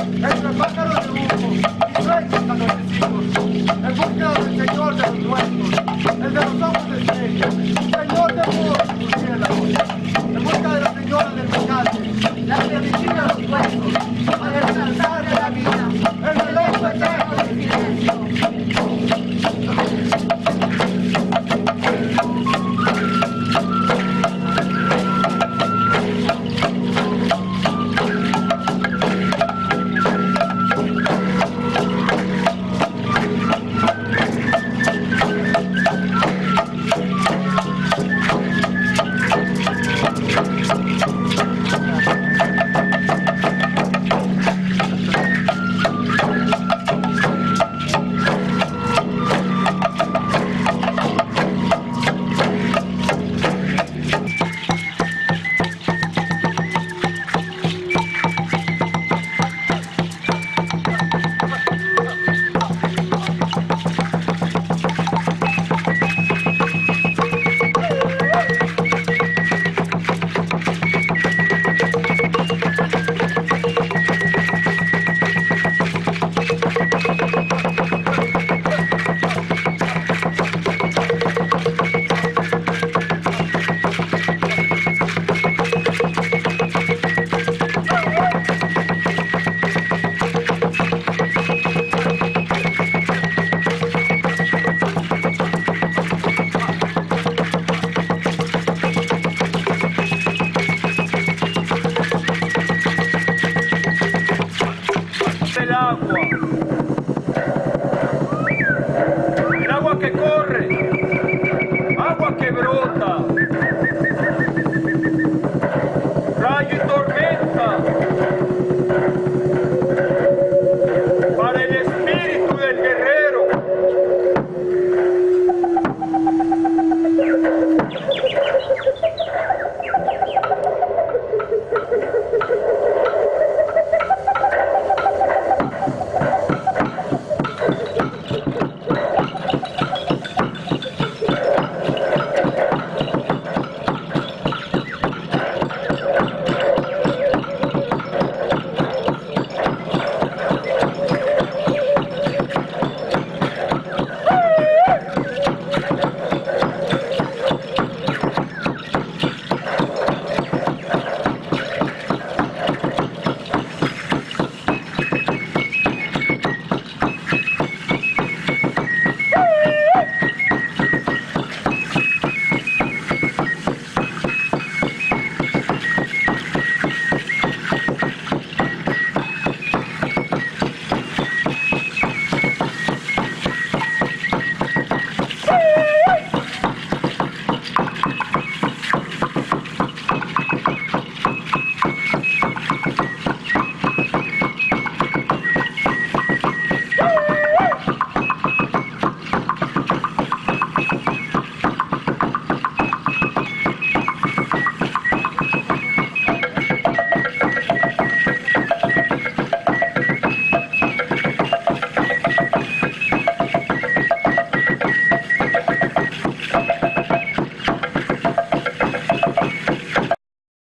entre pájaros de humo y sueños anochecidos, en búsqueda del Señor de los nuestros, el de los agua. El agua que corre, agua que brota.